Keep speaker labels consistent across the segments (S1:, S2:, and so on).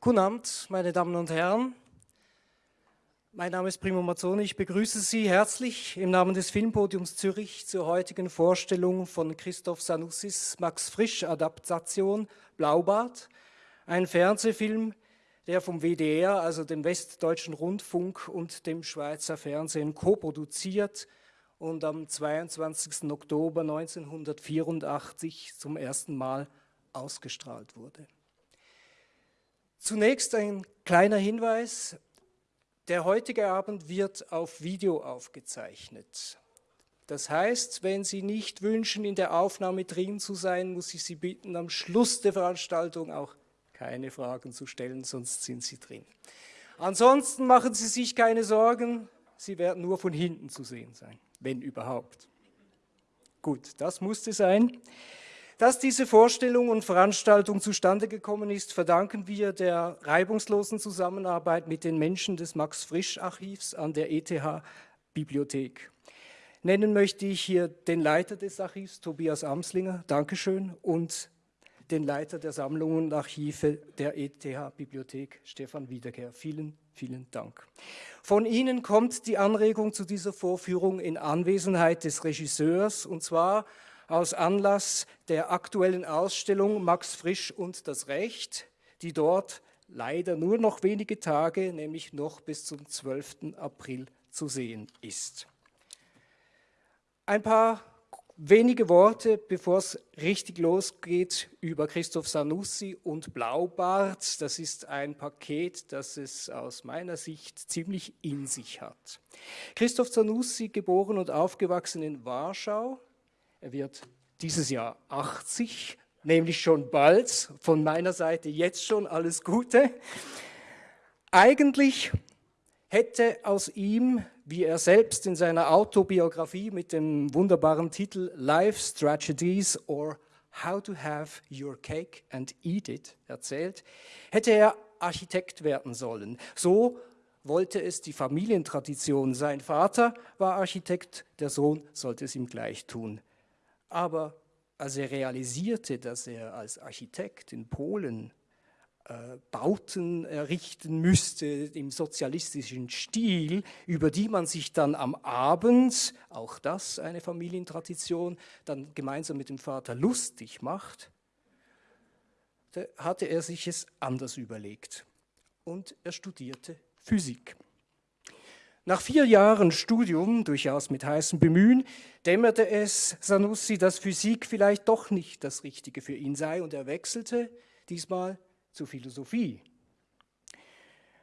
S1: Guten Abend, meine Damen und Herren. Mein Name ist Primo Mazzoni. Ich begrüße Sie herzlich im Namen des Filmpodiums Zürich zur heutigen Vorstellung von Christoph Sanussis Max Frisch Adaptation Blaubart, ein Fernsehfilm, der vom WDR, also dem Westdeutschen Rundfunk und dem Schweizer Fernsehen co-produziert und am 22. Oktober 1984 zum ersten Mal ausgestrahlt wurde. Zunächst ein kleiner Hinweis. Der heutige Abend wird auf Video aufgezeichnet. Das heißt, wenn Sie nicht wünschen, in der Aufnahme drin zu sein, muss ich Sie bitten, am Schluss der Veranstaltung auch keine Fragen zu stellen, sonst sind Sie drin. Ansonsten machen Sie sich keine Sorgen, Sie werden nur von hinten zu sehen sein, wenn überhaupt. Gut, das musste sein. Dass diese Vorstellung und Veranstaltung zustande gekommen ist, verdanken wir der reibungslosen Zusammenarbeit mit den Menschen des Max-Frisch-Archivs an der ETH-Bibliothek. Nennen möchte ich hier den Leiter des Archivs, Tobias Amslinger, Dankeschön, und den Leiter der Sammlungen und Archive der ETH-Bibliothek, Stefan Wiederkehr. Vielen, vielen Dank. Von Ihnen kommt die Anregung zu dieser Vorführung in Anwesenheit des Regisseurs, und zwar aus Anlass der aktuellen Ausstellung Max Frisch und das Recht, die dort leider nur noch wenige Tage, nämlich noch bis zum 12. April zu sehen ist. Ein paar wenige Worte, bevor es richtig losgeht, über Christoph Sanussi und Blaubart. Das ist ein Paket, das es aus meiner Sicht ziemlich in sich hat. Christoph Sanussi, geboren und aufgewachsen in Warschau, er wird dieses Jahr 80, nämlich schon bald. Von meiner Seite jetzt schon alles Gute. Eigentlich hätte aus ihm, wie er selbst in seiner Autobiografie mit dem wunderbaren Titel Life's Tragedies or How to Have Your Cake and Eat It erzählt, hätte er Architekt werden sollen. So wollte es die Familientradition. Sein Vater war Architekt, der Sohn sollte es ihm gleich tun. Aber als er realisierte, dass er als Architekt in Polen äh, Bauten errichten müsste im sozialistischen Stil, über die man sich dann am Abend, auch das eine Familientradition, dann gemeinsam mit dem Vater lustig macht, hatte er sich es anders überlegt und er studierte Physik. Nach vier Jahren Studium, durchaus mit heißem Bemühen, dämmerte es Sanussi, dass Physik vielleicht doch nicht das Richtige für ihn sei und er wechselte diesmal zur Philosophie.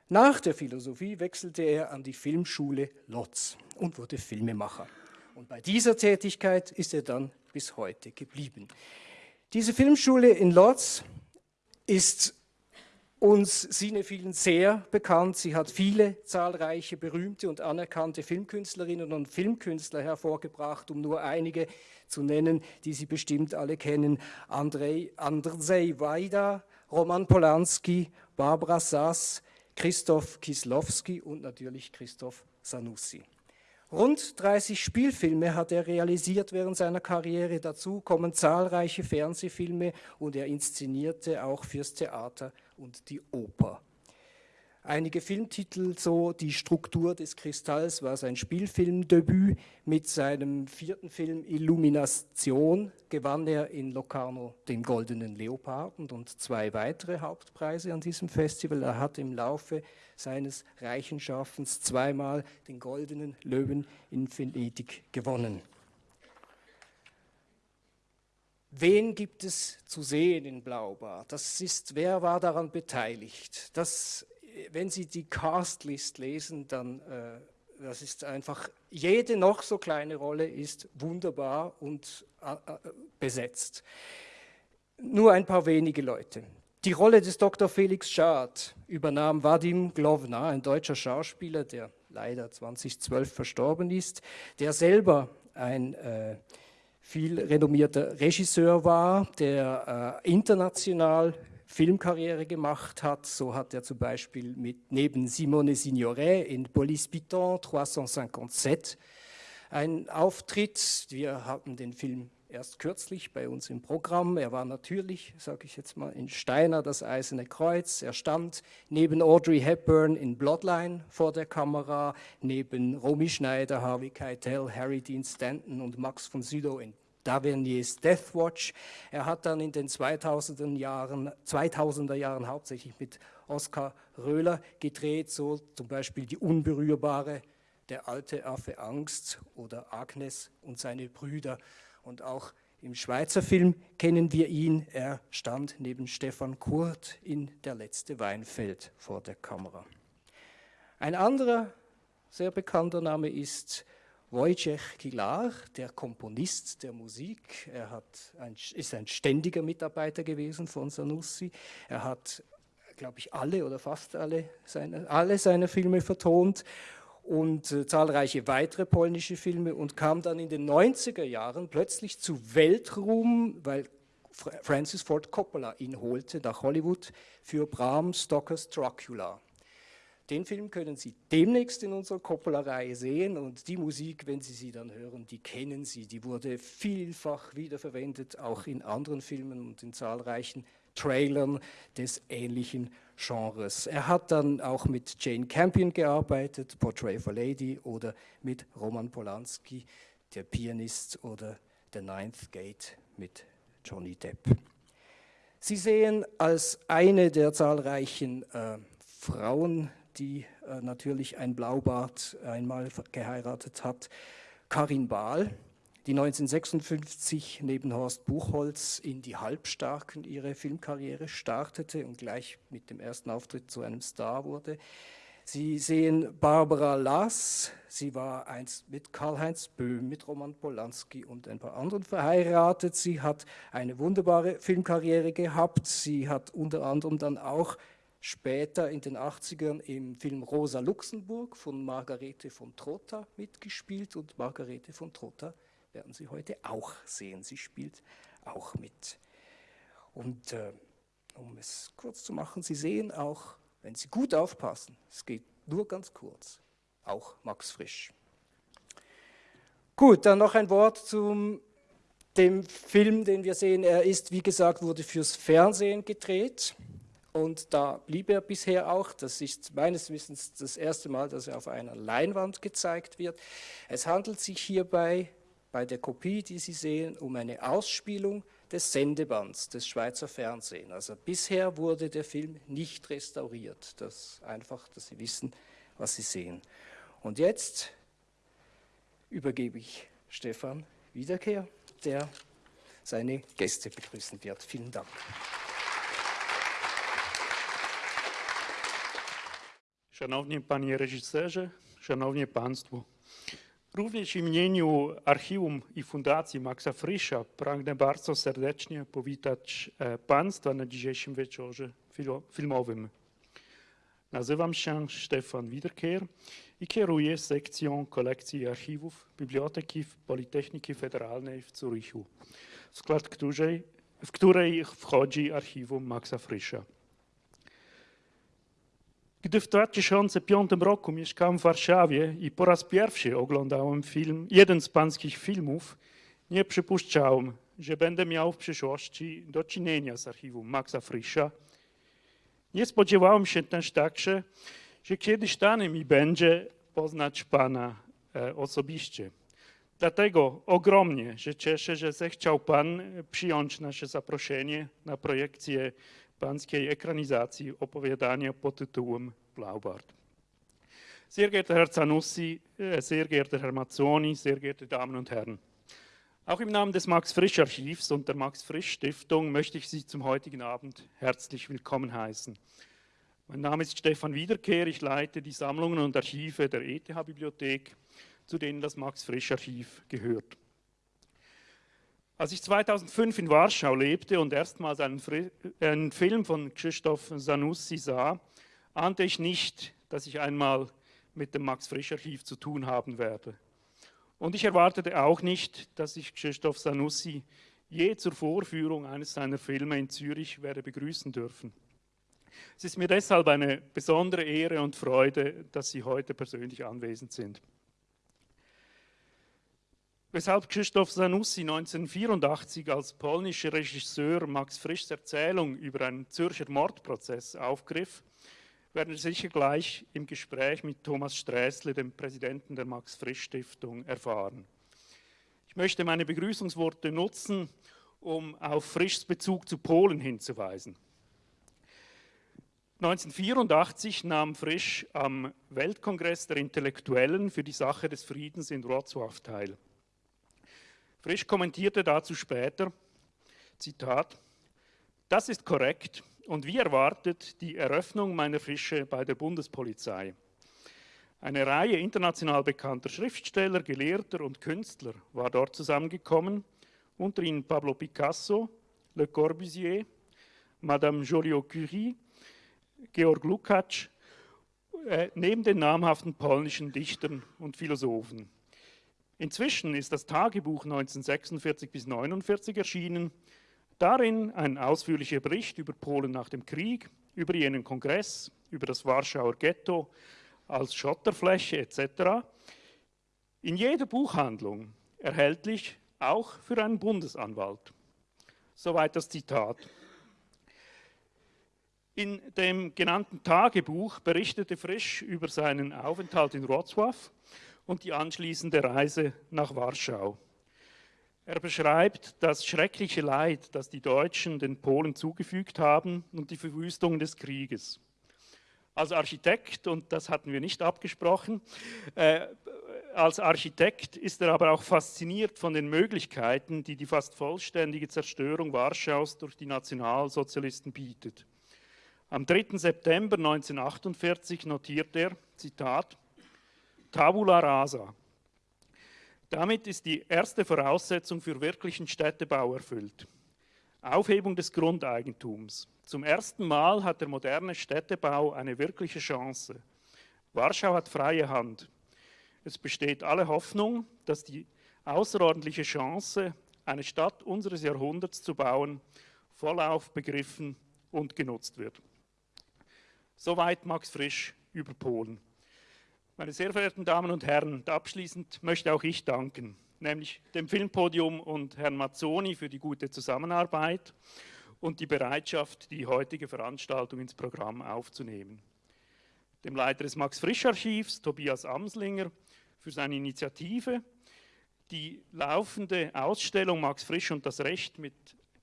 S1: Nach der Philosophie wechselte er an die Filmschule Lotz und wurde Filmemacher. Und bei dieser Tätigkeit ist er dann bis heute geblieben. Diese Filmschule in Lotz ist uns Cinephilen sehr bekannt. Sie hat viele zahlreiche berühmte und anerkannte Filmkünstlerinnen und Filmkünstler hervorgebracht, um nur einige zu nennen, die Sie bestimmt alle kennen. Andrei, Andrzej Wajda, Roman Polanski, Barbara Sass, Christoph Kislowski und natürlich Christoph Sanussi. Rund 30 Spielfilme hat er realisiert während seiner Karriere. Dazu kommen zahlreiche Fernsehfilme und er inszenierte auch fürs Theater und die Oper. Einige Filmtitel, so Die Struktur des Kristalls war sein Spielfilmdebüt. Mit seinem vierten Film Illumination gewann er in Locarno den Goldenen Leoparden und zwei weitere Hauptpreise an diesem Festival. Er hat im Laufe seines reichen Schaffens zweimal den Goldenen Löwen in Venedig gewonnen. Wen gibt es zu sehen in Blaubar? Das ist, wer war daran beteiligt? Das, wenn Sie die Castlist lesen, dann äh, das ist einfach, jede noch so kleine Rolle ist wunderbar und äh, äh, besetzt. Nur ein paar wenige Leute. Die Rolle des Dr. Felix Schad übernahm Vadim Glovna, ein deutscher Schauspieler, der leider 2012 verstorben ist, der selber ein äh, viel renommierter Regisseur war, der äh, international Filmkarriere gemacht hat. So hat er zum Beispiel mit, neben Simone Signoret in Police Piton 357 einen Auftritt. Wir hatten den Film erst kürzlich bei uns im Programm. Er war natürlich, sage ich jetzt mal, in Steiner das Eiserne Kreuz. Er stand neben Audrey Hepburn in Bloodline vor der Kamera, neben Romy Schneider, Harvey Keitel, Harry Dean Stanton und Max von Sydow in Daverniers Death Watch. Er hat dann in den 2000er Jahren, 2000er Jahren hauptsächlich mit Oskar Röhler gedreht, so zum Beispiel Die Unberührbare, Der alte Affe Angst oder Agnes und seine Brüder. Und auch im Schweizer Film kennen wir ihn. Er stand neben Stefan Kurt in Der letzte Weinfeld vor der Kamera. Ein anderer sehr bekannter Name ist Wojciech Kilar, der Komponist der Musik. Er ein, ist ein ständiger Mitarbeiter gewesen von Sanussi. Er hat, glaube ich, alle oder fast alle seine, alle seine Filme vertont und äh, zahlreiche weitere polnische Filme und kam dann in den 90er Jahren plötzlich zu Weltruhm, weil Francis Ford Coppola ihn holte nach Hollywood für Bram Stokers Dracula. Den Film können Sie demnächst in unserer Coppola-Reihe sehen und die Musik, wenn Sie sie dann hören, die kennen Sie. Die wurde vielfach wiederverwendet, auch in anderen Filmen und in zahlreichen Trailern des ähnlichen Genres. Er hat dann auch mit Jane Campion gearbeitet, Portrait of a Lady oder mit Roman Polanski, der Pianist oder The Ninth Gate mit Johnny Depp. Sie sehen als eine der zahlreichen äh, Frauen, die äh, natürlich ein Blaubart einmal geheiratet hat, Karin Bahl, die 1956 neben Horst Buchholz in die Halbstarken ihre Filmkarriere startete und gleich mit dem ersten Auftritt zu einem Star wurde. Sie sehen Barbara Lass, sie war einst mit Karl-Heinz Böhm, mit Roman Polanski und ein paar anderen verheiratet. Sie hat eine wunderbare Filmkarriere gehabt. Sie hat unter anderem dann auch später in den 80ern im Film Rosa Luxemburg von Margarete von Trotta mitgespielt und Margarete von Trotta werden Sie heute auch sehen. Sie spielt auch mit. Und äh, um es kurz zu machen, Sie sehen auch, wenn Sie gut aufpassen, es geht nur ganz kurz, auch Max Frisch. Gut, dann noch ein Wort zum dem Film, den wir sehen. Er ist, wie gesagt, wurde fürs Fernsehen gedreht und da blieb er bisher auch. Das ist meines Wissens das erste Mal, dass er auf einer Leinwand gezeigt wird. Es handelt sich hierbei bei der Kopie, die Sie sehen, um eine Ausspielung des Sendebands des Schweizer Fernsehens. Also bisher wurde der Film nicht restauriert. Das einfach, dass Sie wissen, was Sie sehen. Und jetzt übergebe ich Stefan Wiederkehr, der seine Gäste begrüßen wird. Vielen Dank.
S2: Szanowni Panie Reżyserze, Szanowni Państwo, Również w imieniu Archiwum i Fundacji Maxa Frisza pragnę bardzo serdecznie powitać e, Państwa na dzisiejszym wieczorze filmowym. Nazywam się Stefan Wiederkehr i kieruję sekcją kolekcji archiwów Biblioteki Politechniki Federalnej w Zurichu, w skład której, w której wchodzi archiwum Maxa Frisza. Gdy w 2005 roku mieszkałem w Warszawie i po raz pierwszy oglądałem film, jeden z pańskich filmów, nie przypuszczałem, że będę miał w przyszłości do czynienia z archiwum Maxa Frisza. Nie spodziewałem się też także, że kiedyś dane mi będzie poznać pana e, osobiście. Dlatego ogromnie się cieszę, że zechciał pan przyjąć nasze zaproszenie na projekcję pańskiej ekranizacji opowiadania pod tytułem Blaubart. Sehr geehrter Herr Zanussi, äh, sehr geehrter Herr Mazzoni, sehr geehrte Damen und Herren. Auch im Namen des Max-Frisch-Archivs und der Max-Frisch-Stiftung möchte ich Sie zum heutigen Abend herzlich willkommen heißen. Mein Name ist Stefan Wiederkehr, ich leite die Sammlungen und Archive der ETH-Bibliothek, zu denen das Max-Frisch-Archiv gehört. Als ich 2005 in Warschau lebte und erstmals einen, einen Film von Krzysztof Zanussi sah, ahnte ich nicht, dass ich einmal mit dem Max-Frisch-Archiv zu tun haben werde. Und ich erwartete auch nicht, dass ich Krzysztof Zanussi je zur Vorführung eines seiner Filme in Zürich werde begrüßen dürfen. Es ist mir deshalb eine besondere Ehre und Freude, dass Sie heute persönlich anwesend sind. Weshalb Krzysztof Zanussi 1984 als polnischer Regisseur Max Frischs Erzählung über einen Zürcher Mordprozess aufgriff, werden wir sicher gleich im Gespräch mit Thomas Sträßle, dem Präsidenten der Max-Frisch-Stiftung, erfahren. Ich möchte meine Begrüßungsworte nutzen, um auf Frischs Bezug zu Polen hinzuweisen. 1984 nahm Frisch am Weltkongress der Intellektuellen für die Sache des Friedens in Wrocław teil. Frisch kommentierte dazu später, Zitat, das ist korrekt, und wie erwartet die Eröffnung meiner Fische bei der Bundespolizei. Eine Reihe international bekannter Schriftsteller, Gelehrter und Künstler war dort zusammengekommen, unter ihnen Pablo Picasso, Le Corbusier, Madame Joliot-Curie, Georg Lukács, äh, neben den namhaften polnischen Dichtern und Philosophen. Inzwischen ist das Tagebuch 1946 bis 1949 erschienen, Darin ein ausführlicher Bericht über Polen nach dem Krieg, über jenen Kongress, über das Warschauer Ghetto als Schotterfläche etc. In jeder Buchhandlung erhältlich, auch für einen Bundesanwalt. Soweit das Zitat. In dem genannten Tagebuch berichtete Frisch über seinen Aufenthalt in Wrocław und die anschließende Reise nach Warschau. Er beschreibt das schreckliche Leid, das die Deutschen den Polen zugefügt haben und die Verwüstung des Krieges. Als Architekt, und das hatten wir nicht abgesprochen, äh, als Architekt ist er aber auch fasziniert von den Möglichkeiten, die die fast vollständige Zerstörung Warschaus durch die Nationalsozialisten bietet. Am 3. September 1948 notiert er, Zitat, Tabula rasa, damit ist die erste Voraussetzung für wirklichen Städtebau erfüllt. Aufhebung des Grundeigentums. Zum ersten Mal hat der moderne Städtebau eine wirkliche Chance. Warschau hat freie Hand. Es besteht alle Hoffnung, dass die außerordentliche Chance, eine Stadt unseres Jahrhunderts zu bauen, vollauf begriffen und genutzt wird. Soweit Max Frisch über Polen. Meine sehr verehrten Damen und Herren, abschließend möchte auch ich danken, nämlich dem Filmpodium und Herrn Mazzoni für die gute Zusammenarbeit und die Bereitschaft, die heutige Veranstaltung ins Programm aufzunehmen. Dem Leiter des Max-Frisch-Archivs, Tobias Amslinger, für seine Initiative, die laufende Ausstellung Max Frisch und das Recht mit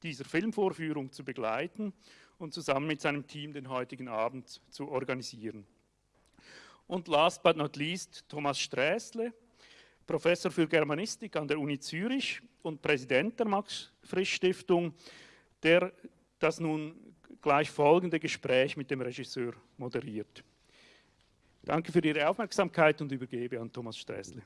S2: dieser Filmvorführung zu begleiten und zusammen mit seinem Team den heutigen Abend zu organisieren. Und last but not least Thomas Sträßle, Professor für Germanistik an der Uni Zürich und Präsident der Max-Frisch-Stiftung, der das nun gleich folgende Gespräch mit dem Regisseur moderiert. Danke für Ihre Aufmerksamkeit und übergebe an Thomas Sträßle.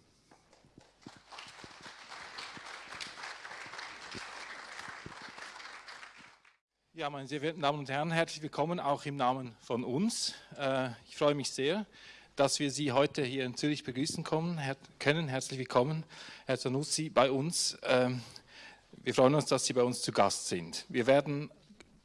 S3: Ja, meine sehr verehrten Damen und Herren, herzlich willkommen auch im Namen von uns. Äh, ich freue mich sehr, dass wir Sie heute hier in Zürich begrüßen können. Herzlich willkommen, Herr Zanussi, bei uns. Ähm, wir freuen uns, dass Sie bei uns zu Gast sind. Wir werden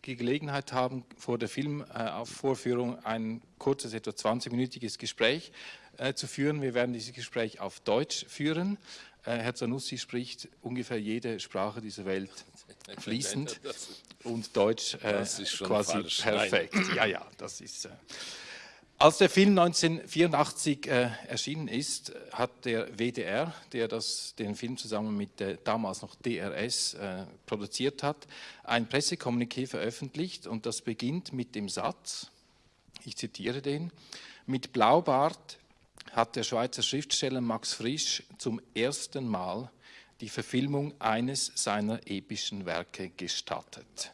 S3: die Gelegenheit haben, vor der Filmvorführung ein kurzes, etwa 20-minütiges Gespräch äh, zu führen. Wir werden dieses Gespräch auf Deutsch führen. Äh, Herr Zanussi spricht ungefähr jede Sprache dieser Welt fließend und Deutsch äh, quasi perfekt. Nein. Ja, ja, das ist... Als der Film 1984 äh, erschienen ist, hat der WDR, der das, den Film zusammen mit der damals noch DRS äh, produziert hat, ein Pressekommuniqué veröffentlicht und das beginnt mit dem Satz, ich zitiere den, mit Blaubart hat der Schweizer Schriftsteller Max Frisch zum ersten Mal die Verfilmung eines seiner epischen Werke gestattet.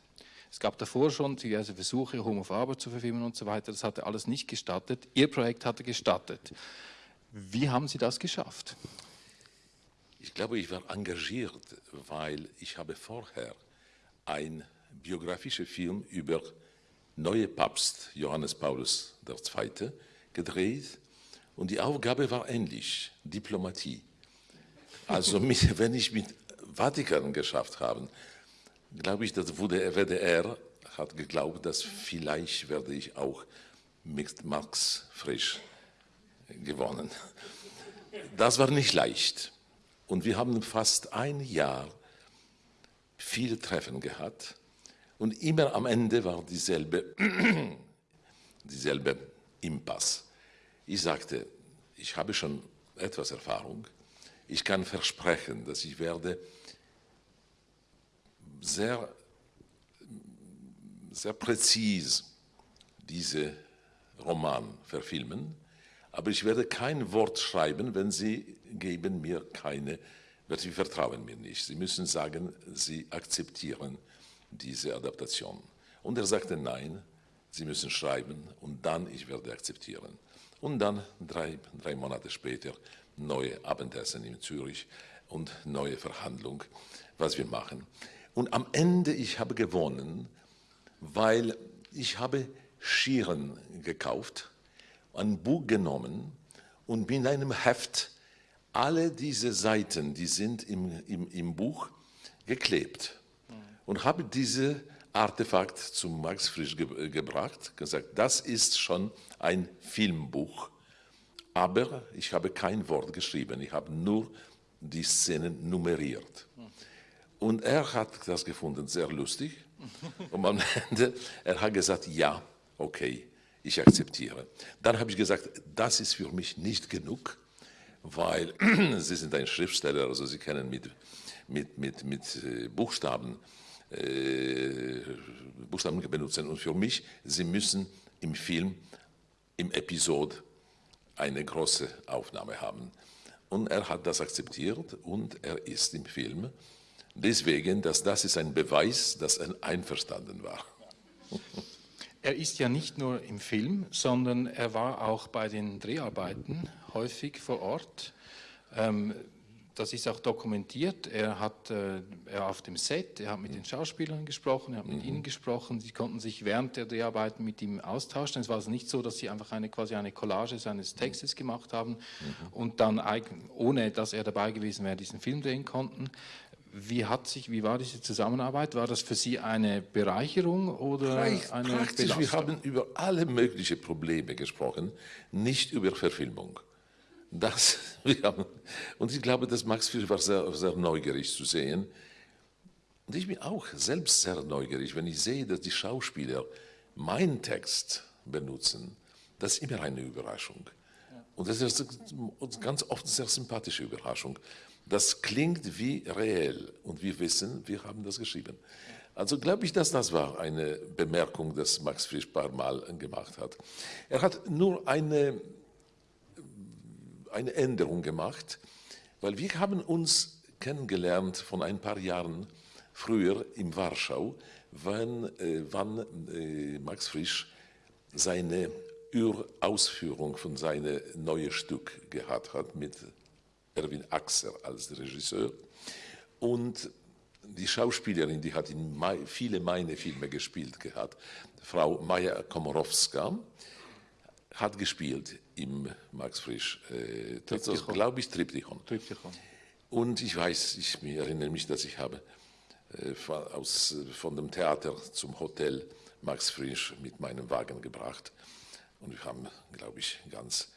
S3: Es gab davor schon diverse Versuche, Homo Faber zu verfilmen und so weiter. Das hatte alles nicht gestattet. Ihr Projekt hatte gestattet. Wie haben Sie das geschafft?
S4: Ich glaube, ich war engagiert, weil ich habe vorher ein biografischer Film über neue Papst Johannes Paulus II. gedreht und die Aufgabe war ähnlich, Diplomatie. Also wenn ich mit Vatikan geschafft habe, glaube ich, dass der WDR hat geglaubt, dass vielleicht werde ich auch mit Max Frisch gewonnen. Das war nicht leicht. Und wir haben fast ein Jahr viele Treffen gehabt und immer am Ende war dieselbe, dieselbe Impasse. Ich sagte, ich habe schon etwas Erfahrung, ich kann versprechen, dass ich werde sehr, sehr präzise diese Roman verfilmen, aber ich werde kein Wort schreiben, wenn Sie geben mir keine, weil Sie vertrauen mir nicht. Sie müssen sagen, Sie akzeptieren diese Adaptation. Und er sagte, nein, Sie müssen schreiben und dann ich werde akzeptieren. Und dann drei, drei Monate später neue Abendessen in Zürich und neue Verhandlung, was wir machen. Und am Ende, ich habe gewonnen, weil ich habe Schieren gekauft, ein Buch genommen und mit einem Heft alle diese Seiten, die sind im, im, im Buch geklebt und habe diese Artefakt zu Max Frisch ge gebracht, gesagt, das ist schon ein Filmbuch, aber ich habe kein Wort geschrieben, ich habe nur die Szenen nummeriert. Und er hat das gefunden sehr lustig und am Ende, er hat gesagt, ja, okay, ich akzeptiere. Dann habe ich gesagt, das ist für mich nicht genug, weil Sie sind ein Schriftsteller, also Sie kennen mit, mit, mit, mit äh, Buchstaben, äh, Buchstaben benutzen. Und für mich, Sie müssen im Film, im Episode eine große Aufnahme haben. Und er hat das akzeptiert und er ist im Film. Deswegen, dass das ist ein Beweis, dass er einverstanden war.
S3: Er ist ja nicht nur im Film, sondern er war auch bei den Dreharbeiten häufig vor Ort. Ähm, das ist auch dokumentiert. Er hat äh, er auf dem Set, er hat mit den Schauspielern gesprochen, er hat mit mhm. ihnen gesprochen. Sie konnten sich während der Dreharbeiten mit ihm austauschen. Es war also nicht so, dass sie einfach eine, quasi eine Collage seines Textes gemacht haben mhm. und dann, ohne dass er dabei gewesen wäre, diesen Film drehen konnten. Wie, hat sich, wie war diese Zusammenarbeit? War das für Sie eine Bereicherung oder
S4: Reich,
S3: eine
S4: praktisch,
S3: Belastung?
S4: Wir haben über alle möglichen Probleme gesprochen, nicht über Verfilmung. Das, haben, und ich glaube, dass Max Fischer war sehr, sehr neugierig zu sehen. Und ich bin auch selbst sehr neugierig, wenn ich sehe, dass die Schauspieler meinen Text benutzen. Das ist immer eine Überraschung. Und das ist ganz oft eine sehr sympathische Überraschung. Das klingt wie reell und wir wissen, wir haben das geschrieben. Also glaube ich, dass das war eine Bemerkung, die Max Frisch paar Mal gemacht hat. Er hat nur eine, eine Änderung gemacht, weil wir haben uns kennengelernt von ein paar Jahren früher in Warschau, wann, äh, wann äh, Max Frisch seine Urausführung von seinem neuen Stück gehabt hat mit Erwin Axer als Regisseur. Und die Schauspielerin, die hat in viele meiner Filme gespielt gehabt, Frau Maja Komorowska, hat gespielt im Max Frisch, äh, glaube ich, Triptychon. Triptychon. Und ich weiß, ich erinnere mich, dass ich habe äh, von, aus, von dem Theater zum Hotel Max Frisch mit meinem Wagen gebracht. Und wir haben, glaube ich, ganz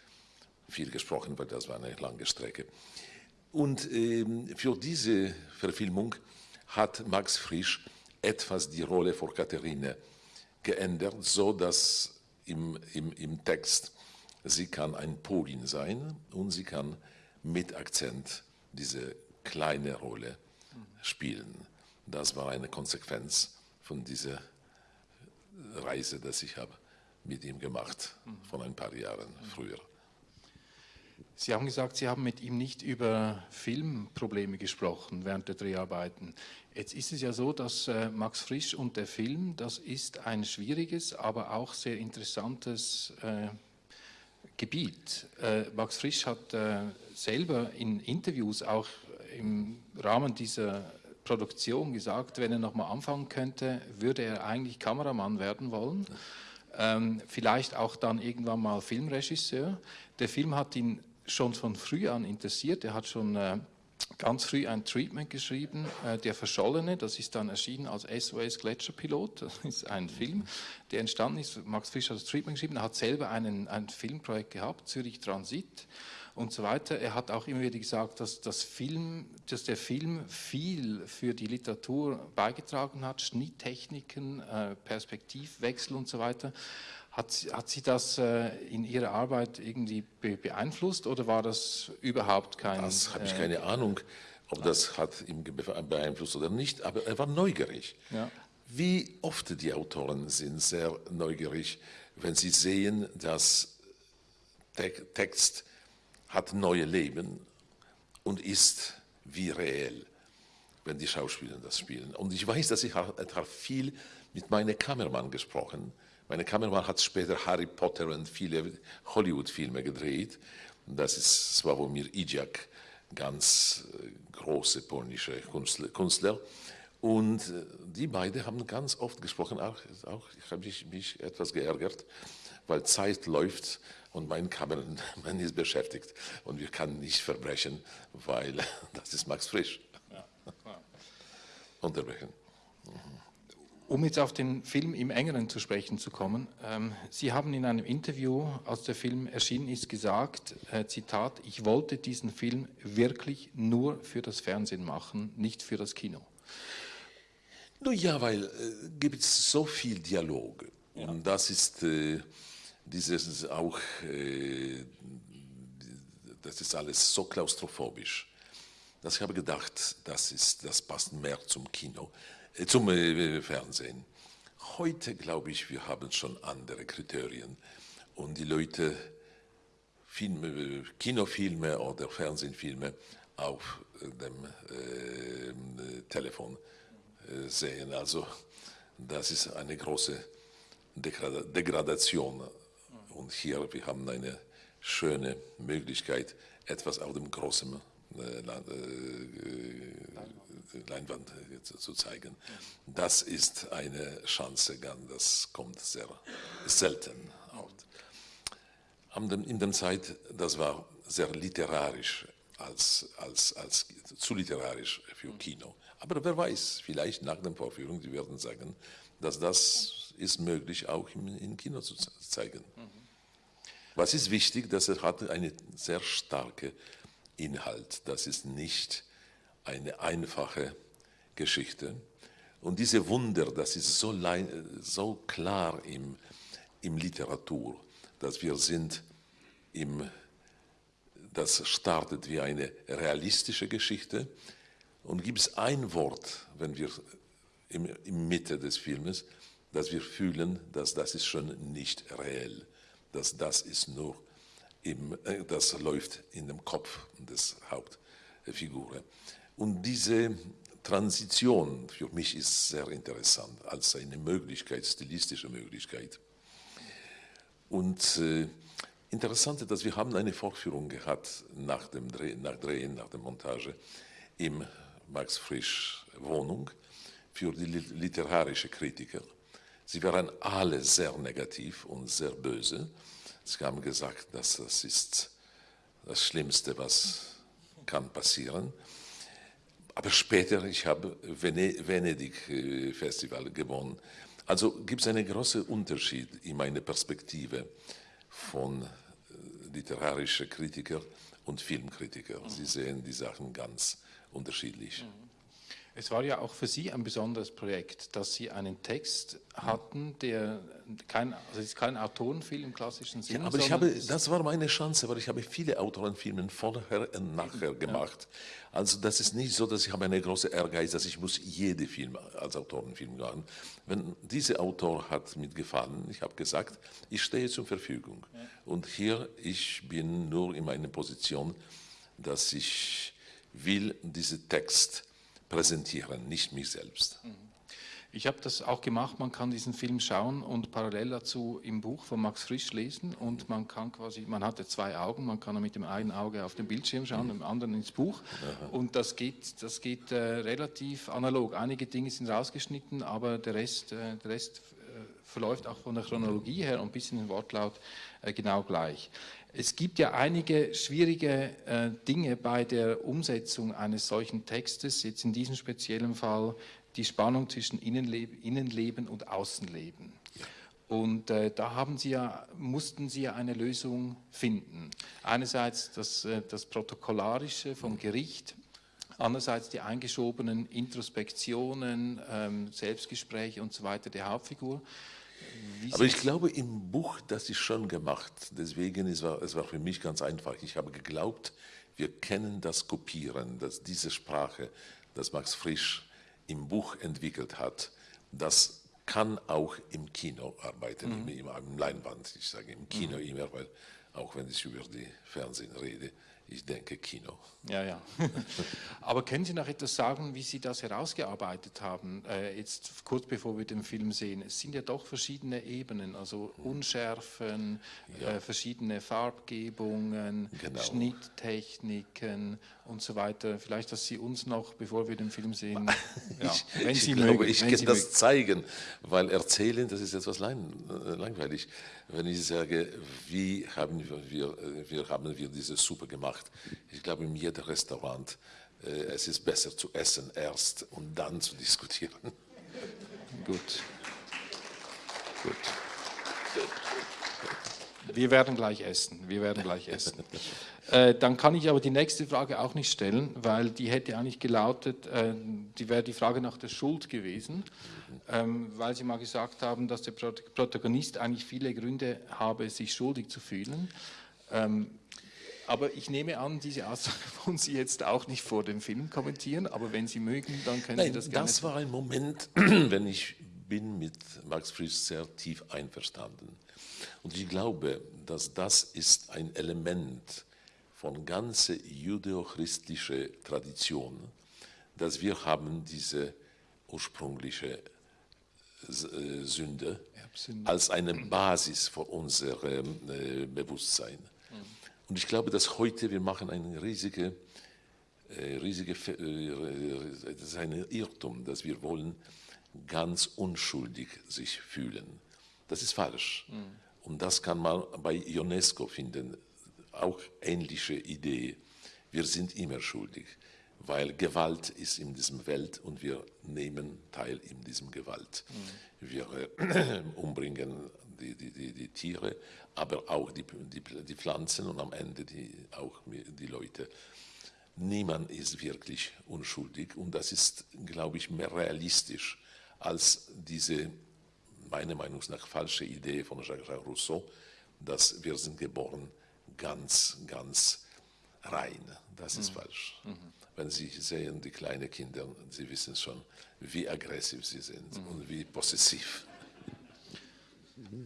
S4: viel gesprochen, weil das war eine lange Strecke. Und ähm, für diese Verfilmung hat Max Frisch etwas die Rolle vor Katharine geändert, so dass im, im, im Text sie kann ein Polin sein und sie kann mit Akzent diese kleine Rolle spielen. Das war eine Konsequenz von dieser Reise, die ich habe mit ihm gemacht, von ein paar Jahren früher.
S3: Sie haben gesagt, Sie haben mit ihm nicht über Filmprobleme gesprochen während der Dreharbeiten. Jetzt ist es ja so, dass äh, Max Frisch und der Film, das ist ein schwieriges, aber auch sehr interessantes äh, Gebiet. Äh, Max Frisch hat äh, selber in Interviews auch im Rahmen dieser Produktion gesagt, wenn er nochmal anfangen könnte, würde er eigentlich Kameramann werden wollen. Ähm, vielleicht auch dann irgendwann mal Filmregisseur. Der Film hat ihn schon von früh an interessiert. Er hat schon äh, ganz früh ein Treatment geschrieben, äh, Der Verschollene, das ist dann erschienen als SOS Gletscherpilot, das ist ein Film, der entstanden ist, Max Fischer hat das Treatment geschrieben, er hat selber einen, ein Filmprojekt gehabt, Zürich Transit, und so weiter. Er hat auch immer wieder gesagt, dass, das Film, dass der Film viel für die Literatur beigetragen hat, Schnitttechniken, äh, Perspektivwechsel und so weiter. Hat, hat Sie das äh, in Ihrer Arbeit irgendwie be beeinflusst oder war das überhaupt kein...
S4: Das habe ich keine äh, Ahnung, ob das hat ihn beeinflusst oder nicht, aber er war neugierig. Ja. Wie oft die Autoren sind sehr neugierig, wenn sie sehen, dass Text hat neue Leben und ist wie reell, wenn die Schauspieler das spielen. Und ich weiß, dass ich habe viel mit meinem Kameramann gesprochen. Mein Kameramann hat später Harry Potter und viele Hollywood-Filme gedreht. Das ist Sławomir Idziak, ganz äh, große polnische Künstler. Und äh, die beiden haben ganz oft gesprochen, auch, auch ich habe mich, mich etwas geärgert, weil Zeit läuft und mein Kameramann ist beschäftigt und wir können nicht verbrechen, weil das ist Max Frisch. Ja, Unterbrechen.
S3: Um jetzt auf den Film im Engeren zu sprechen zu kommen, ähm, Sie haben in einem Interview, als der Film erschienen ist, gesagt, äh, Zitat, ich wollte diesen Film wirklich nur für das Fernsehen machen, nicht für das Kino.
S4: Nun ja, weil äh, gibt es so viel Dialog ja. und das ist äh, dieses auch, äh, das ist alles so klaustrophobisch, dass ich habe gedacht, das, ist, das passt mehr zum Kino, zum äh, Fernsehen. Heute glaube ich, wir haben schon andere Kriterien und die Leute Filme, Kinofilme oder Fernsehfilme auf dem äh, Telefon äh, sehen. Also das ist eine große Degradation und hier, wir haben eine schöne Möglichkeit, etwas auf dem großen äh, äh, Leinwand zu zeigen. Das ist eine Chance, das kommt sehr selten. In der Zeit, das war sehr literarisch, als, als, als zu literarisch für Kino. Aber wer weiß, vielleicht nach der Vorführung, die werden sagen, dass das ist möglich, auch im, im Kino zu zeigen. Mhm. Was ist wichtig, dass er hat einen sehr starken Inhalt. Das ist nicht eine einfache Geschichte. Und diese Wunder, das ist so, so klar im, im Literatur, dass wir sind im, das startet wie eine realistische Geschichte und gibt es ein Wort, wenn wir im, im Mitte des Filmes, dass wir fühlen, dass das ist schon nicht reell dass das ist nur im, äh, das läuft in dem Kopf des Hauptfigur. Und diese Transition für mich ist sehr interessant als eine Möglichkeit, stilistische Möglichkeit. Und äh, interessant ist, dass wir haben eine Vorführung gehabt nach dem Drehen, nach Drehen, nach der Montage im Max Frisch Wohnung für die literarische Kritiker. Sie waren alle sehr negativ und sehr böse. Sie haben gesagt, dass das ist das Schlimmste, was kann passieren. Aber später, ich habe Venedig äh, gewonnen. Also gibt es einen großen Unterschied in meiner Perspektive von äh, literarischer Kritiker und Filmkritiker. Sie sehen die Sachen ganz unterschiedlich.
S3: Es war ja auch für Sie ein besonderes Projekt, dass Sie einen Text hatten, der kein, also ist kein Autorenfilm im klassischen Sinne.
S4: Ja, aber ich habe, das war meine Chance, weil ich habe viele Autorenfilme vorher und nachher gemacht. Ja. Also das ist nicht so, dass ich habe eine große Ehrgeiz, dass ich muss jede Film als Autorenfilm machen. Wenn dieser Autor hat mir gefallen, ich habe gesagt, ich stehe zur Verfügung. Ja. Und hier, ich bin nur in meiner Position, dass ich will diesen Text präsentieren, nicht mich selbst. Mhm.
S3: Ich habe das auch gemacht, man kann diesen Film schauen und parallel dazu im Buch von Max Frisch lesen und man kann quasi, man hatte zwei Augen, man kann mit dem einen Auge auf den Bildschirm schauen, mhm. dem anderen ins Buch und das geht, das geht äh, relativ analog. Einige Dinge sind rausgeschnitten, aber der Rest, äh, der Rest äh, verläuft auch von der Chronologie her und ein bisschen im Wortlaut äh, genau gleich. Es gibt ja einige schwierige äh, Dinge bei der Umsetzung eines solchen Textes, jetzt in diesem speziellen Fall die Spannung zwischen Innenleben, Innenleben und Außenleben. Und äh, da Sie ja, mussten Sie ja eine Lösung finden. Einerseits das, äh, das Protokollarische vom Gericht, andererseits die eingeschobenen Introspektionen, ähm, Selbstgespräche und so weiter der Hauptfigur.
S4: Wie Aber ich glaube, im Buch, das ist schon gemacht. Deswegen es war es war für mich ganz einfach. Ich habe geglaubt, wir kennen das Kopieren, dass diese Sprache, das Max Frisch im Buch entwickelt hat, das kann auch im Kino arbeiten, mhm. im, im Leinwand. Ich sage im Kino mhm. immer, weil auch wenn ich über die Fernsehen rede, ich denke Kino.
S3: Ja, ja. Aber können Sie noch etwas sagen, wie Sie das herausgearbeitet haben, äh, jetzt kurz bevor wir den Film sehen? Es sind ja doch verschiedene Ebenen, also Unschärfen, ja. äh, verschiedene Farbgebungen, genau. Schnitttechniken und so weiter. Vielleicht, dass Sie uns noch, bevor wir den Film sehen,
S4: ja, ich, wenn Sie ich mögen, glaube, ich kann das mögen. zeigen, weil erzählen, das ist etwas äh, langweilig. Wenn ich sage, wie haben wir, wie haben wir diese Suppe gemacht? Ich glaube, in jedem Restaurant, äh, es ist besser zu essen erst und dann zu diskutieren.
S3: Gut. Gut. Wir werden gleich essen. Wir werden gleich essen. Äh, dann kann ich aber die nächste Frage auch nicht stellen, weil die hätte eigentlich gelautet, äh, die wäre die Frage nach der Schuld gewesen, ähm, weil Sie mal gesagt haben, dass der Protagonist eigentlich viele Gründe habe, sich schuldig zu fühlen. Ähm, aber ich nehme an, diese Aussage wollen Sie jetzt auch nicht vor dem Film kommentieren, aber wenn Sie mögen, dann können
S4: Nein,
S3: Sie das gerne.
S4: Das war ein Moment, wenn ich bin mit Max Frisch sehr tief einverstanden. Und ich glaube, dass das ist ein Element von ganzer judeo-christlicher Tradition, dass wir haben diese ursprüngliche äh, Sünde als eine Basis für unser äh, Bewusstsein. Und ich glaube, dass heute wir machen eine riesige, äh, riesige das ist ein Irrtum, dass wir wollen ganz unschuldig sich fühlen. Das ist falsch. Mhm. Und das kann man bei UNESCO finden, auch ähnliche Idee. Wir sind immer schuldig, weil Gewalt ist in diesem Welt und wir nehmen teil in diesem Gewalt. Mhm. Wir äh, umbringen die, die, die, die Tiere, aber auch die, die, die Pflanzen und am Ende die, auch die Leute. Niemand ist wirklich unschuldig und das ist, glaube ich, mehr realistisch als diese, meiner Meinung nach, falsche Idee von Jacques Rousseau, dass wir sind geboren ganz, ganz rein. Das ist mhm. falsch. Mhm. Wenn Sie sehen, die kleinen Kinder, Sie wissen schon, wie aggressiv sie sind mhm. und wie possessiv.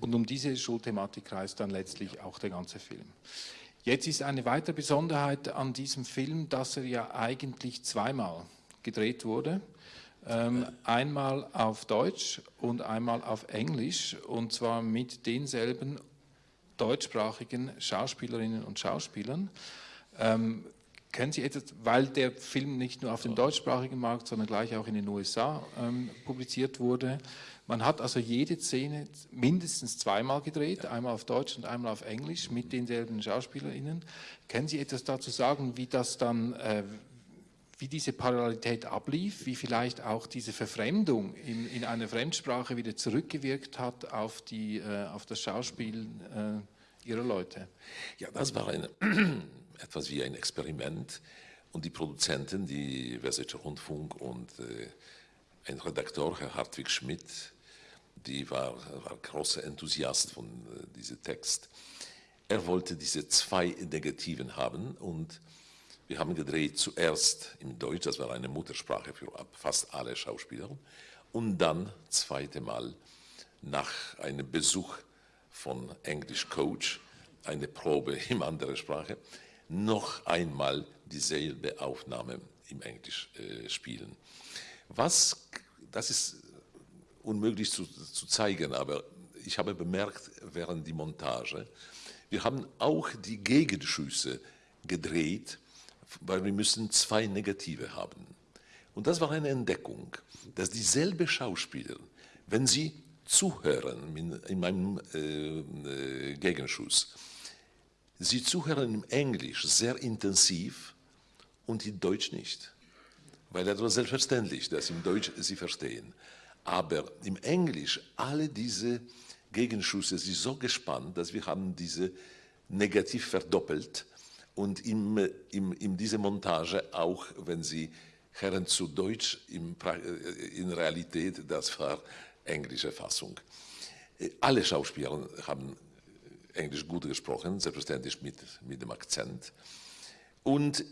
S3: Und um diese Schulthematik kreist dann letztlich auch der ganze Film. Jetzt ist eine weitere Besonderheit an diesem Film, dass er ja eigentlich zweimal gedreht wurde. Ähm, einmal auf Deutsch und einmal auf Englisch und zwar mit denselben deutschsprachigen Schauspielerinnen und Schauspielern. Ähm, können Sie etwas, weil der Film nicht nur auf dem deutschsprachigen Markt, sondern gleich auch in den USA ähm, publiziert wurde, man hat also jede Szene mindestens zweimal gedreht, einmal auf Deutsch und einmal auf Englisch mit denselben SchauspielerInnen. Können Sie etwas dazu sagen, wie das dann, äh, wie diese Parallelität ablief, wie vielleicht auch diese Verfremdung in, in einer Fremdsprache wieder zurückgewirkt hat auf, die, äh, auf das Schauspiel äh, Ihrer Leute?
S4: Ja, das war eine, etwas wie ein Experiment und die Produzenten, die Westdeutsche Rundfunk und äh, ein Redakteur, Herr Hartwig Schmidt, die war, war großer Enthusiast von äh, diesem Text. Er wollte diese zwei Negativen haben und wir haben gedreht zuerst im Deutsch, das war eine Muttersprache für fast alle Schauspieler, und dann zweite Mal nach einem Besuch von English Coach, eine Probe in anderer Sprache, noch einmal dieselbe Aufnahme im Englisch äh, spielen. Was, das ist unmöglich zu, zu zeigen, aber ich habe bemerkt während die Montage, wir haben auch die Gegenschüsse gedreht, weil wir müssen zwei Negative haben. Und das war eine Entdeckung, dass dieselbe Schauspieler, wenn sie zuhören in, in meinem äh, äh, Gegenschuss, sie zuhören im Englisch sehr intensiv und in Deutsch nicht. Weil das war selbstverständlich, dass im Deutsch sie verstehen. Aber im Englisch alle diese Gegenschüsse sind so gespannt, dass wir haben diese negativ verdoppelt und in, in, in diese Montage auch, wenn sie Herren zu Deutsch, in, in Realität, das war englische Fassung. Alle Schauspieler haben Englisch gut gesprochen, selbstverständlich mit, mit dem Akzent. Und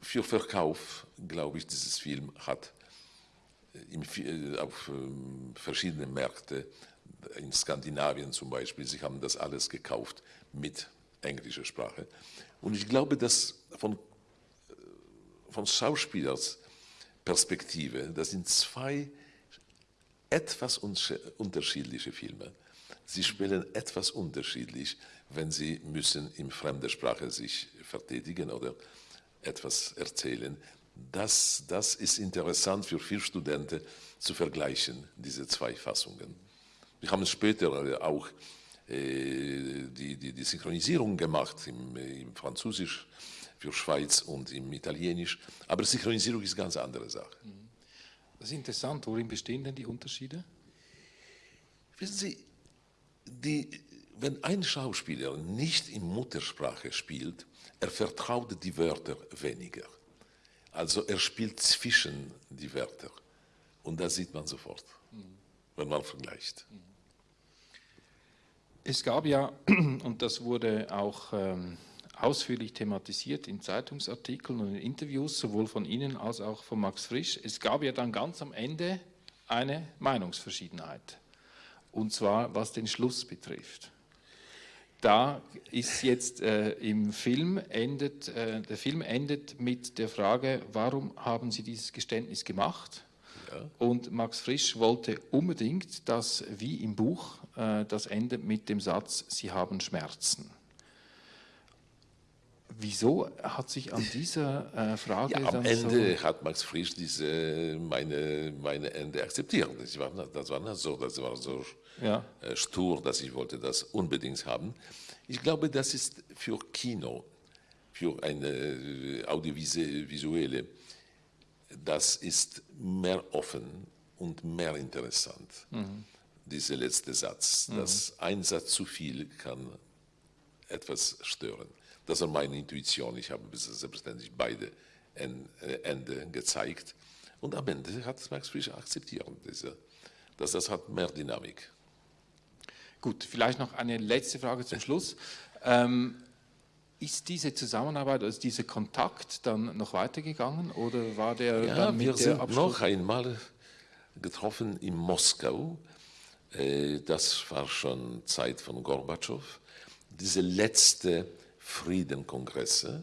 S4: für Verkauf, glaube ich, dieses Film hat im, auf verschiedene Märkte, in Skandinavien zum Beispiel, sie haben das alles gekauft mit englischer Sprache. Und ich glaube, dass von, von Schauspielers Perspektive, das sind zwei etwas unterschiedliche Filme. Sie spielen etwas unterschiedlich, wenn sie müssen in fremder Sprache sich verteidigen oder etwas erzählen. Das, das ist interessant für viele Studenten zu vergleichen, diese zwei Fassungen. Wir haben später auch die, die, die, Synchronisierung gemacht im, im, Französisch für Schweiz und im Italienisch, aber Synchronisierung ist eine ganz andere Sache.
S3: Das ist interessant. Worin bestehen denn die Unterschiede?
S4: Wissen Sie, die, wenn ein Schauspieler nicht in Muttersprache spielt, er vertraut die Wörter weniger. Also er spielt zwischen die Wörter. Und das sieht man sofort, mhm. wenn man vergleicht.
S3: Es gab ja, und das wurde auch ähm, ausführlich thematisiert in Zeitungsartikeln und in Interviews, sowohl von Ihnen als auch von Max Frisch, es gab ja dann ganz am Ende eine Meinungsverschiedenheit und zwar was den Schluss betrifft. Da ist jetzt äh, im Film endet, äh, der Film endet mit der Frage, warum haben Sie dieses Geständnis gemacht? Ja. Und Max Frisch wollte unbedingt, dass wie im Buch das endet mit dem Satz, Sie haben Schmerzen. Wieso hat sich an dieser äh, Frage
S4: ja, am Ende so hat Max Frisch diese meine meine Ende akzeptiert. Das war, das war so, das war so ja. äh, stur, dass ich wollte das unbedingt haben. Ich glaube, das ist für Kino, für eine äh, audiovisuelle, das ist mehr offen und mehr interessant. Mhm. Dieser letzte Satz, mhm. dass ein Satz zu viel kann etwas stören. Das war meine Intuition. Ich habe selbstverständlich beide äh, Ende gezeigt. Und am Ende hat Max Fischer akzeptiert, dass das hat mehr Dynamik.
S3: Gut, vielleicht noch eine letzte Frage zum Schluss. Ähm, ist diese Zusammenarbeit, also dieser Kontakt dann noch weitergegangen oder war der
S4: ja, dann mit wir sind Abschluss? noch einmal getroffen in Moskau. Äh, das war schon Zeit von Gorbatschow. Diese letzte Friedenkongresse,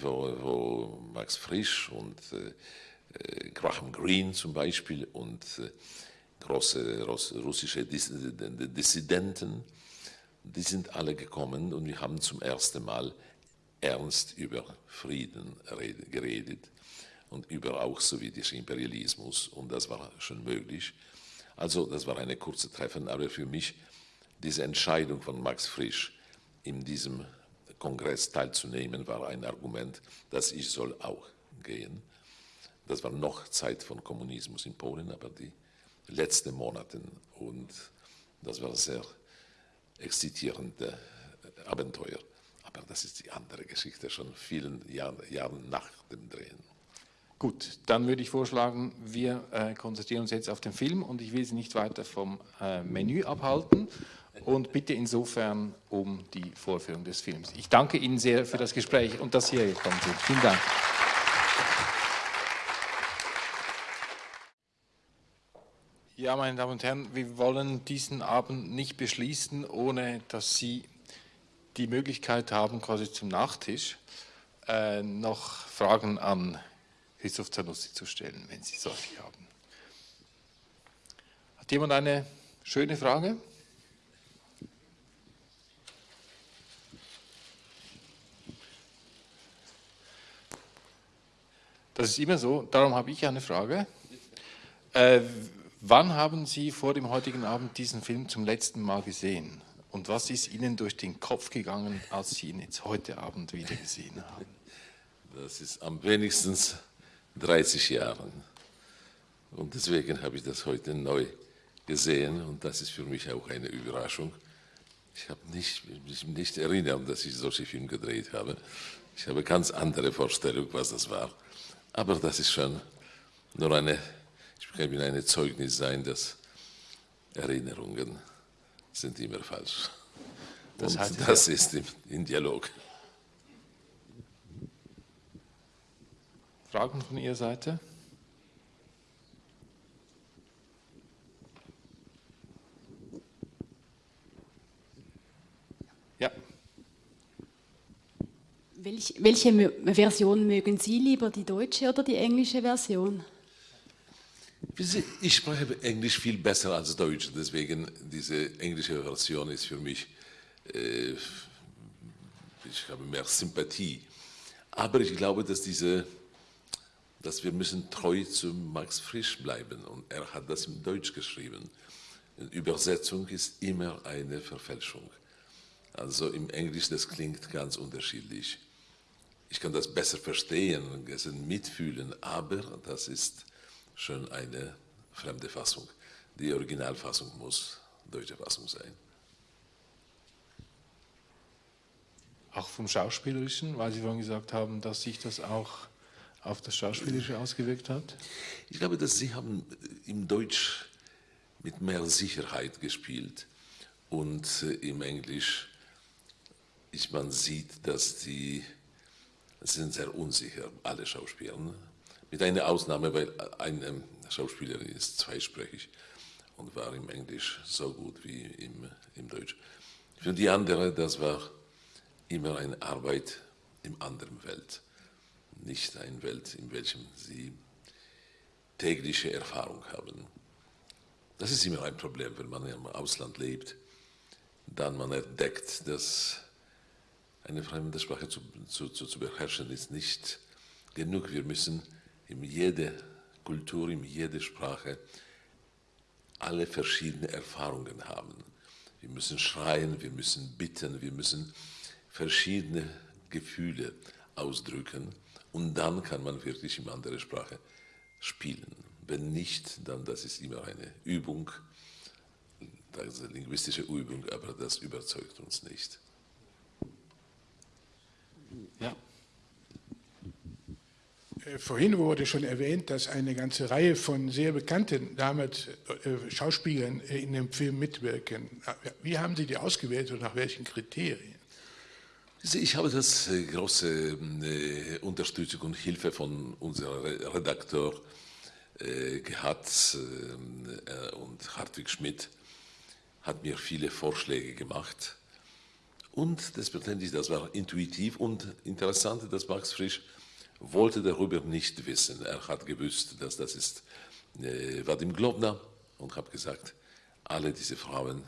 S4: wo, wo, Max Frisch und äh, äh, Graham Greene zum Beispiel und äh, große russische Dissidenten, die sind alle gekommen und wir haben zum ersten Mal ernst über Frieden geredet und über auch sowjetischen Imperialismus und das war schon möglich. Also das war eine kurze Treffen, aber für mich diese Entscheidung von Max Frisch in diesem Kongress teilzunehmen, war ein Argument, dass ich soll auch gehen. Das war noch Zeit von Kommunismus in Polen, aber die letzten Monate und das war sehr exzitierende Abenteuer. Aber das ist die andere Geschichte, schon vielen Jahren, Jahren nach dem Drehen.
S3: Gut, dann würde ich vorschlagen, wir äh, konzentrieren uns jetzt auf den Film und ich will Sie nicht weiter vom äh, Menü abhalten und bitte insofern um die Vorführung des Films. Ich danke Ihnen sehr für das Gespräch und dass Sie hier gekommen sind. Vielen Dank. Ja, meine Damen und Herren, wir wollen diesen Abend nicht beschließen, ohne dass Sie die Möglichkeit haben, quasi zum Nachtisch äh, noch Fragen an Christoph Zanussi zu stellen, wenn Sie solche haben. Hat jemand eine schöne Frage? Das ist immer so, darum habe ich eine Frage. Äh, wann haben Sie vor dem heutigen Abend diesen Film zum letzten Mal gesehen? Und was ist Ihnen durch den Kopf gegangen, als Sie ihn jetzt heute Abend wieder gesehen haben?
S4: Das ist am wenigsten 30 Jahren. Und deswegen habe ich das heute neu gesehen und das ist für mich auch eine Überraschung. Ich habe nicht, mich nicht erinnert, dass ich solche Filme gedreht habe. Ich habe ganz andere Vorstellung, was das war. Aber das ist schon nur eine, ich kann mir eine Zeugnis sein, dass Erinnerungen sind immer falsch. Das, und das ist im, im Dialog.
S3: Fragen von Ihrer Seite? Ja.
S5: Welch, welche Version mögen Sie lieber, die deutsche oder die englische Version?
S4: Ich spreche Englisch viel besser als Deutsch, deswegen diese englische Version ist für mich, äh, ich habe mehr Sympathie. Aber ich glaube, dass diese dass wir müssen treu zu Max Frisch bleiben und er hat das in Deutsch geschrieben. Übersetzung ist immer eine Verfälschung. Also im Englisch, das klingt ganz unterschiedlich. Ich kann das besser verstehen und mitfühlen, aber das ist schon eine fremde Fassung. Die Originalfassung muss deutsche Fassung sein.
S3: Auch vom Schauspielerischen, weil Sie vorhin gesagt haben, dass sich das auch auf das Schauspielerische ausgewirkt hat?
S4: Ich glaube, dass Sie haben im Deutsch mit mehr Sicherheit gespielt und äh, im Englisch ist man sieht, dass die sind sehr unsicher, alle Schauspieler. Ne? Mit einer Ausnahme, weil eine Schauspielerin ist zweisprachig und war im Englisch so gut wie im, im Deutsch. Für die andere, das war immer eine Arbeit im anderen Welt nicht eine Welt, in welchem sie tägliche Erfahrung haben. Das ist immer ein Problem, wenn man im Ausland lebt, dann man entdeckt, dass eine fremde Sprache zu, zu, zu, zu beherrschen ist nicht genug. Wir müssen in jeder Kultur, in jeder Sprache alle verschiedenen Erfahrungen haben. Wir müssen schreien, wir müssen bitten, wir müssen verschiedene Gefühle ausdrücken. Und dann kann man wirklich in andere Sprache spielen. Wenn nicht, dann das ist immer eine Übung, das ist eine linguistische Übung, aber das überzeugt uns nicht.
S3: Ja.
S6: Äh, vorhin wurde schon erwähnt, dass eine ganze Reihe von sehr bekannten damals äh, Schauspielern in dem Film mitwirken. Wie haben Sie die ausgewählt und nach welchen Kriterien?
S4: Ich habe das äh, große äh, Unterstützung und Hilfe von unserem Redakteur äh, gehabt und Hartwig Schmidt hat mir viele Vorschläge gemacht. Und das letztendlich, das war intuitiv und interessant, dass Max Frisch wollte darüber nicht wissen. Er hat gewusst, dass das ist Vadim Globner und habe gesagt, alle diese Frauen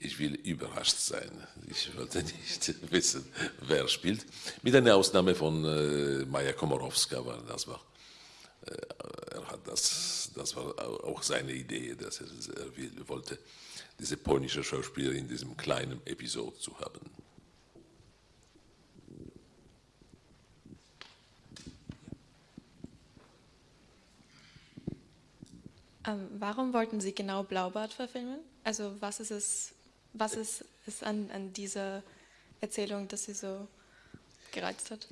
S4: ich will überrascht sein. Ich wollte nicht wissen, wer spielt. Mit einer Ausnahme von äh, Maja Komorowska, weil das war, äh, er hat das, das war auch seine Idee, dass er, er will, wollte diese polnische Schauspielerin in diesem kleinen Episode zu haben.
S7: Ähm, warum wollten Sie genau Blaubart verfilmen? Also was ist es was ist es an, an dieser Erzählung, dass Sie so gereizt hat?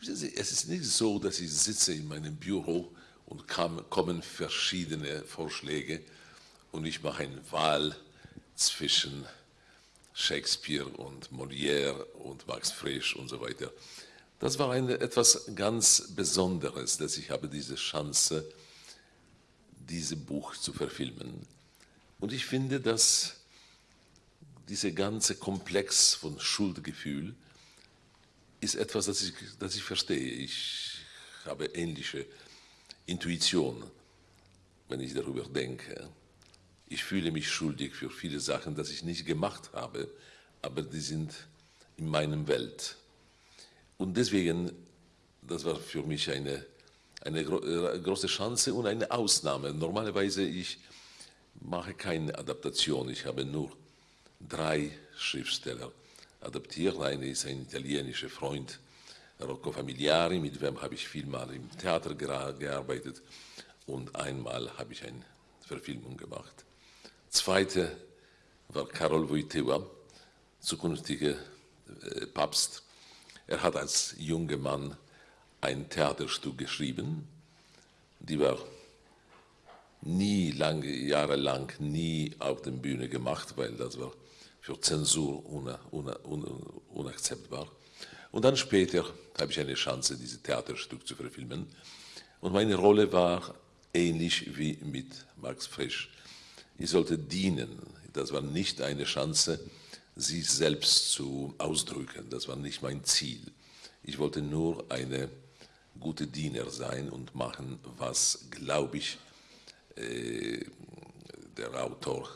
S4: Es ist nicht so, dass ich sitze in meinem Büro und kam, kommen verschiedene Vorschläge und ich mache eine Wahl zwischen Shakespeare und Molière und Max Frisch und so weiter. Das war eine, etwas ganz Besonderes, dass ich habe diese Chance, dieses Buch zu verfilmen. Und ich finde, dass dieser ganze Komplex von Schuldgefühl ist etwas, das ich, das ich verstehe. Ich habe ähnliche Intuition, wenn ich darüber denke. Ich fühle mich schuldig für viele Sachen, die ich nicht gemacht habe, aber die sind in meinem Welt. Und deswegen, das war für mich eine, eine große Chance und eine Ausnahme. Normalerweise ich mache keine Adaptation, ich habe nur drei Schriftsteller adaptiert. Einer ist ein italienischer Freund, Rocco Familiari, mit dem habe ich vielmal im Theater gearbeitet. Und einmal habe ich einen Verfilmung gemacht. Zweite war Karol Wojtyła, zukünftiger äh, Papst. Er hat als junger Mann ein Theaterstück geschrieben, die war nie lange, jahrelang nie auf der Bühne gemacht, weil das war für Zensur unakzeptbar. Und dann später habe ich eine Chance, dieses Theaterstück zu verfilmen. Und meine Rolle war ähnlich wie mit Max Frisch. Ich sollte dienen. Das war nicht eine Chance, sich selbst zu ausdrücken. Das war nicht mein Ziel. Ich wollte nur eine gute Diener sein und machen, was, glaube ich, äh, der Autor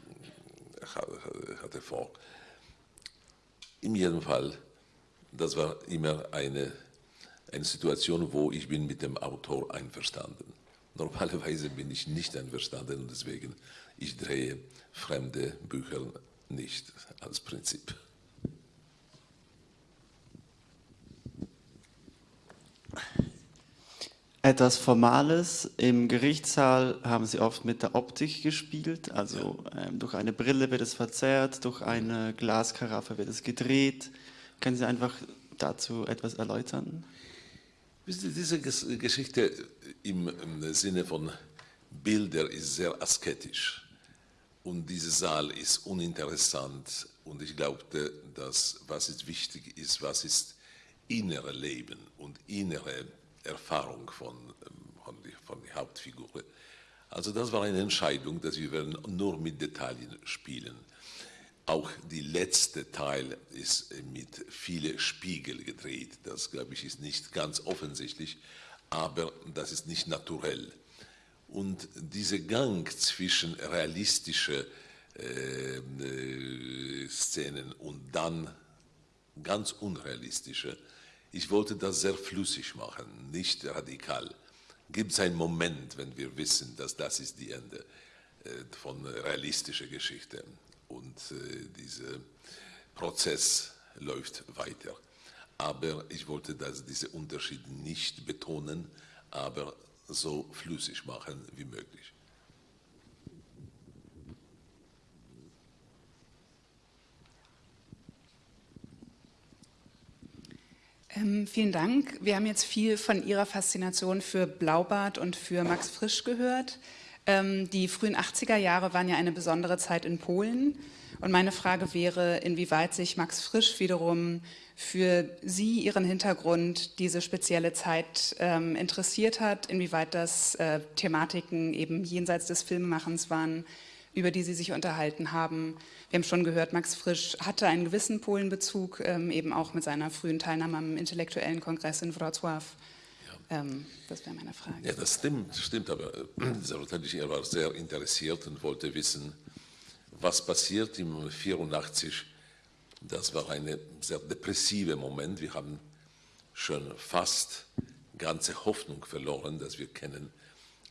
S4: äh, hatte vor. In jedem Fall, das war immer eine, eine Situation, wo ich bin mit dem Autor einverstanden. Normalerweise bin ich nicht einverstanden und deswegen ich drehe fremde Bücher nicht als Prinzip.
S8: Etwas Formales. Im Gerichtssaal haben Sie oft mit der Optik gespielt. Also ähm, durch eine Brille wird es verzerrt, durch eine Glaskaraffe wird es gedreht. Können Sie einfach dazu etwas erläutern?
S4: Diese Geschichte im, im Sinne von Bilder ist sehr asketisch. Und dieser Saal ist uninteressant. Und ich glaubte, dass was ist wichtig ist, was ist innere Leben und innere Erfahrung von, von, von der Hauptfigur. Also das war eine Entscheidung, dass wir werden nur mit Details spielen. Auch der letzte Teil ist mit vielen Spiegel gedreht. Das, glaube ich, ist nicht ganz offensichtlich, aber das ist nicht naturell. Und dieser Gang zwischen realistischen äh, äh, Szenen und dann ganz unrealistische, ich wollte das sehr flüssig machen, nicht radikal. Gibt es einen Moment, wenn wir wissen, dass das ist die Ende äh, von realistischer Geschichte und äh, dieser Prozess läuft weiter. Aber ich wollte das, diese Unterschiede nicht betonen, aber so flüssig machen wie möglich.
S9: Ähm, vielen Dank. Wir haben jetzt viel von Ihrer Faszination für Blaubart und für Max Frisch gehört. Ähm, die frühen 80er Jahre waren ja eine besondere Zeit in Polen. Und meine Frage wäre, inwieweit sich Max Frisch wiederum für Sie, Ihren Hintergrund, diese spezielle Zeit ähm, interessiert hat, inwieweit das äh, Thematiken eben jenseits des Filmemachens waren, über die Sie sich unterhalten haben. Wir haben schon gehört, Max Frisch hatte einen gewissen Polenbezug, ähm, eben auch mit seiner frühen Teilnahme am intellektuellen Kongress in Wrocław. Ja. Ähm, das wäre meine Frage.
S4: Ja, das stimmt, stimmt aber äh, er war sehr interessiert und wollte wissen, was passiert im 84. Das war ein sehr depressiver Moment. Wir haben schon fast ganze Hoffnung verloren, dass wir können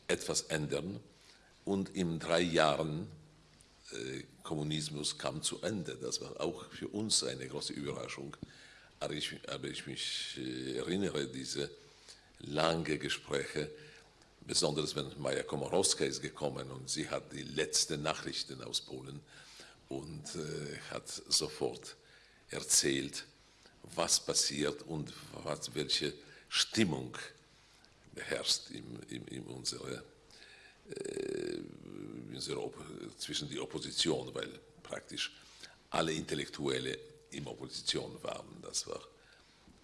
S4: etwas ändern. Und in drei Jahren Kommunismus kam zu Ende. Das war auch für uns eine große Überraschung. Aber ich, aber ich mich äh, erinnere, diese lange Gespräche, besonders wenn Maja Komorowska ist gekommen und sie hat die letzten Nachrichten aus Polen und äh, hat sofort erzählt, was passiert und was, welche Stimmung herrscht in, in, in unserer äh, zwischen die Opposition, weil praktisch alle Intellektuelle in Opposition waren. Das war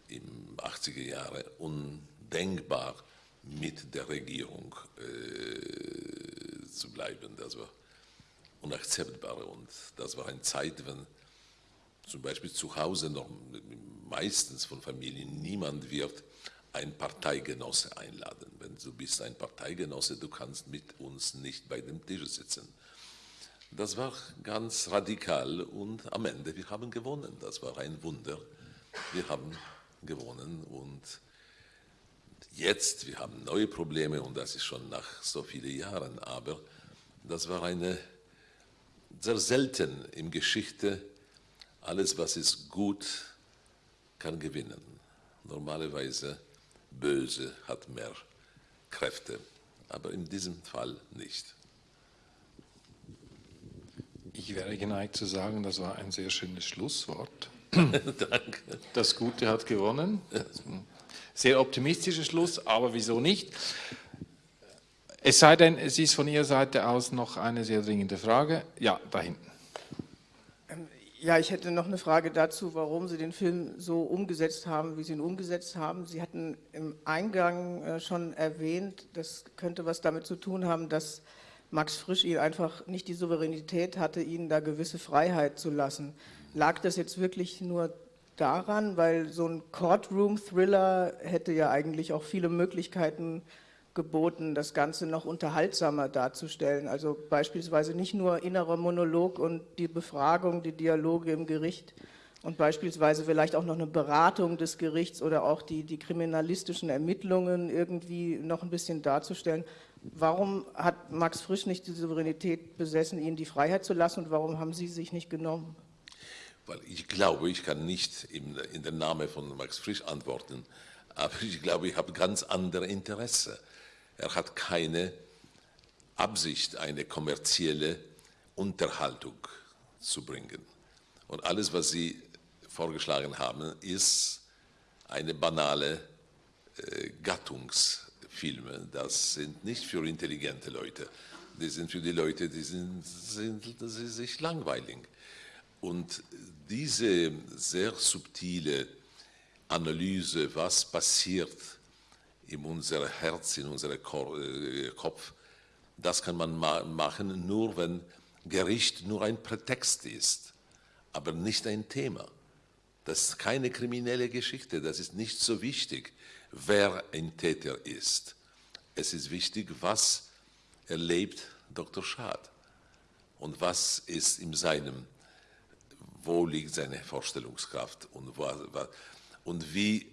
S4: im 80er Jahre undenkbar, mit der Regierung äh, zu bleiben. Das war unakzeptbar und das war eine Zeit, wenn zum Beispiel zu Hause noch meistens von Familien niemand wird ein Parteigenosse einladen. Wenn du bist ein Parteigenosse, du kannst mit uns nicht bei dem Tisch sitzen. Das war ganz radikal und am Ende, wir haben gewonnen. Das war ein Wunder. Wir haben gewonnen und jetzt, wir haben neue Probleme und das ist schon nach so vielen Jahren, aber das war eine sehr selten in Geschichte, alles was ist gut, kann gewinnen. Normalerweise Böse hat mehr Kräfte aber in diesem Fall nicht.
S3: Ich wäre geneigt zu sagen, das war ein sehr schönes Schlusswort.
S4: Danke.
S3: Das Gute hat gewonnen. Sehr optimistischer Schluss, aber wieso nicht? Es sei denn, es ist von Ihrer Seite aus noch eine sehr dringende Frage. Ja, da hinten.
S10: Ja, ich hätte noch eine Frage dazu, warum Sie den Film so umgesetzt haben, wie Sie ihn umgesetzt haben. Sie hatten im Eingang äh, schon erwähnt, das könnte was damit zu tun haben, dass Max Frisch ihn einfach nicht die Souveränität hatte, ihnen da gewisse Freiheit zu lassen. Lag das jetzt wirklich nur daran, weil so ein Courtroom-Thriller hätte ja eigentlich auch viele Möglichkeiten geboten, das Ganze noch unterhaltsamer darzustellen. Also beispielsweise nicht nur innerer Monolog und die Befragung, die Dialoge im Gericht und beispielsweise vielleicht auch noch eine Beratung des Gerichts oder auch die, die kriminalistischen Ermittlungen irgendwie noch ein bisschen darzustellen. Warum hat Max Frisch nicht die Souveränität besessen, Ihnen die Freiheit zu lassen und warum haben Sie sich nicht genommen?
S4: Weil ich glaube, ich kann nicht in, in den Namen von Max Frisch antworten, aber ich glaube, ich habe ganz andere Interesse. Er hat keine Absicht, eine kommerzielle Unterhaltung zu bringen. Und alles, was Sie vorgeschlagen haben, ist eine banale äh, Gattungsfilme. Das sind nicht für intelligente Leute. Die sind für die Leute, die sind, sind, sind sich langweilig. Und diese sehr subtile Analyse, was passiert in unser Herz, in unserem äh, Kopf, das kann man machen, nur wenn Gericht nur ein Prätext ist, aber nicht ein Thema. Das ist keine kriminelle Geschichte, das ist nicht so wichtig, wer ein Täter ist. Es ist wichtig, was erlebt Dr. Schad und was ist in seinem, wo liegt seine Vorstellungskraft und, und wie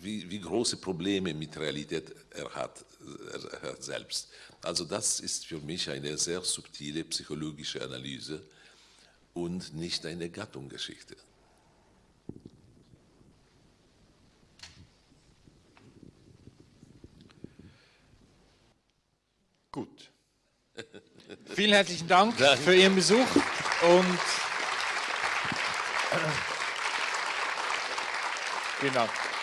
S4: wie, wie große Probleme mit Realität er hat, er hat selbst. Also das ist für mich eine sehr subtile psychologische Analyse und nicht eine Gattungsgeschichte.
S3: Gut. Vielen herzlichen Dank Danke. für Ihren Besuch und Vielen.